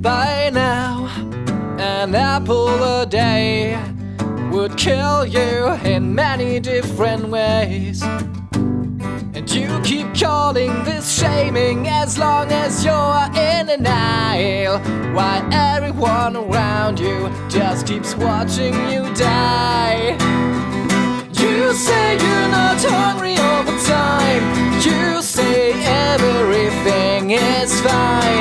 By now, an apple a day would kill you in many different ways. And you keep calling this shaming as long as you're in denial. While everyone around you just keeps watching you die. You say you're not hungry all the time. You say everything is fine.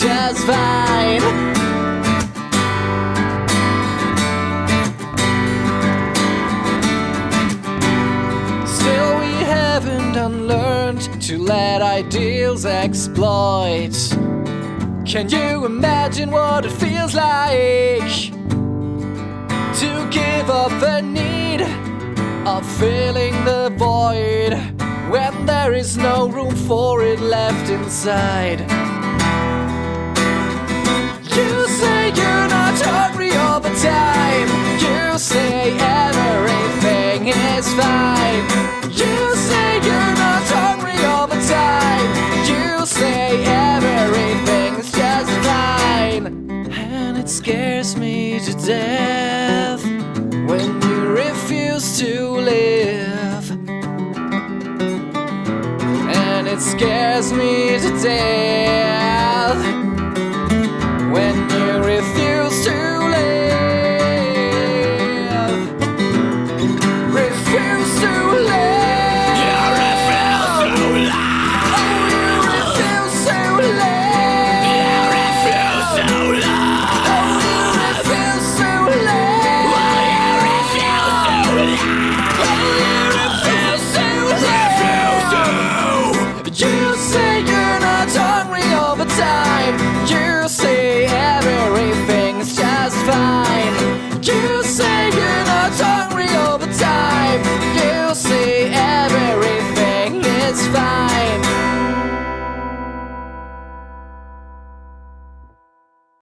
Just fine. Still, we haven't unlearned to let ideals exploit. Can you imagine what it feels like to give up the need of filling the void when there is no room for it left inside? Scares me to death when you refuse to live. And it scares me to death